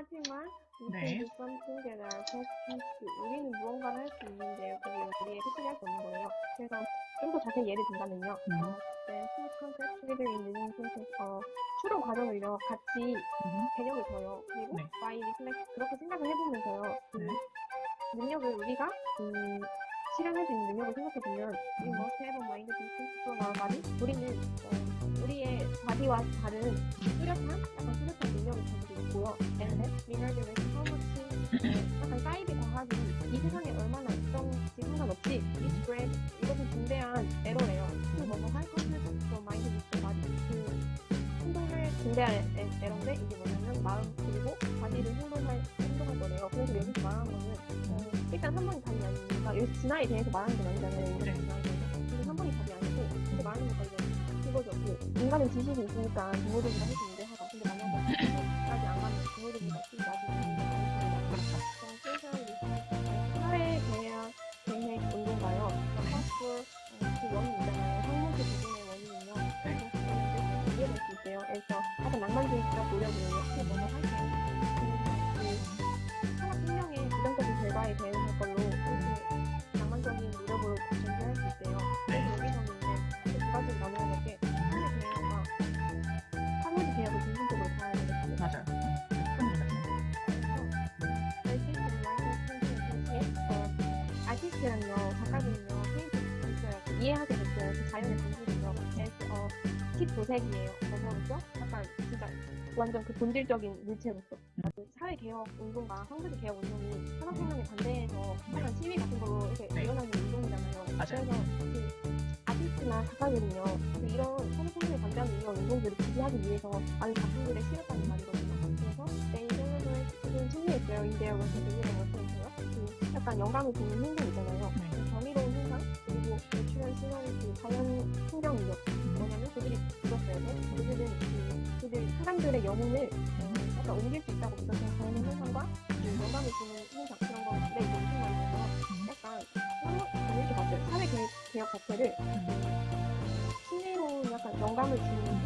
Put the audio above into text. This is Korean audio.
We 네. can do something that our pets can't do. 우리는 무언가를 할 수 있는데요. 그게 우리의 패턴이 할수 없는 거예요. 그래서 좀 더 자세히 예를 든다면요. 음. 어, in the same sentence. 어, 추론 과정을요. 같이 음. 개념을 둬요. 그리고 네. by reflect 그렇게 생각을 해보면서요. 그 네. 능력을 우리가 음, 실현할 수 있는 능력을 생각해보면 a mind distinct from our body. 우리는 어, body와 다른 뚜렷한 약간 뚜렷한 능력을 가지고 있고요. how much 어, 약간 사이드 과학이 이 세상에 얼마나 있던지 상관없이 it's great 이것은 중대한 에러예요. 그 뭐뭐 할 것을 from mind with body 그 행동을 중대한 에, 에러인데 이게 뭐냐면 마음 그리고 body를 행동할 행동할 거래요. 그래서 여기서 말하는 거는 어, 일단 한 번이 답이 아니니까 여기 진화에 대해서 말하는 건 아니잖아요. 네. 진화에 대해서. 근데 한 번이 답이 아니고 근데 말하는 이제 그거죠. 그 인간은 지식이 있으니까 동물들보다 훨씬 유리하다. 근데 만약에 지식까지 안 가면 동물들보다 훨씬 나중에 유리하다. 그렇죠. 사회 계획 계획 운동가요. 파스풀 그 원인 있잖아요. 항목의 부분의 원인은요. 그래서 이해될 수 있대요. 그래서 약간 낭만주의적 노력이에요. 그 뭐뭐. 그 이해하게 됐어요. 그 자연의 본질이요. 그래서 어, 팁 도색이에요. 뭐뭐로서 약간 진짜 완전 그 본질적인 물체로서. 그 사회 개혁 운동과 황금의 개혁 운동이 산업혁명에 반대해서 약간 시위 같은 걸로 이렇게 네. 일어나는 운동이잖아요. 그래서 그 아티스트나 작가들은요, 그 이런 산업혁명에 반대하는 이런 운동들을 지지하기 위해서 많은 작품들을 실었다는 말이거든요. 그래서 they celebrate 승리했어요. 인데요. 그래서 승리를 못했어요. 그 약간 영감을 주는 행동 있잖아요. 네. 그 정의로운 현상 사람들의 영혼을 어, 약간 옮길 수 있다고 믿었어요. 자연의 현상과 그 영감을 주는 현상 그런 이게 무슨 말이냐면 약간 저는 이렇게 봤어요. 사회 개혁, 자체를 신뢰로운 약간 영감을 주는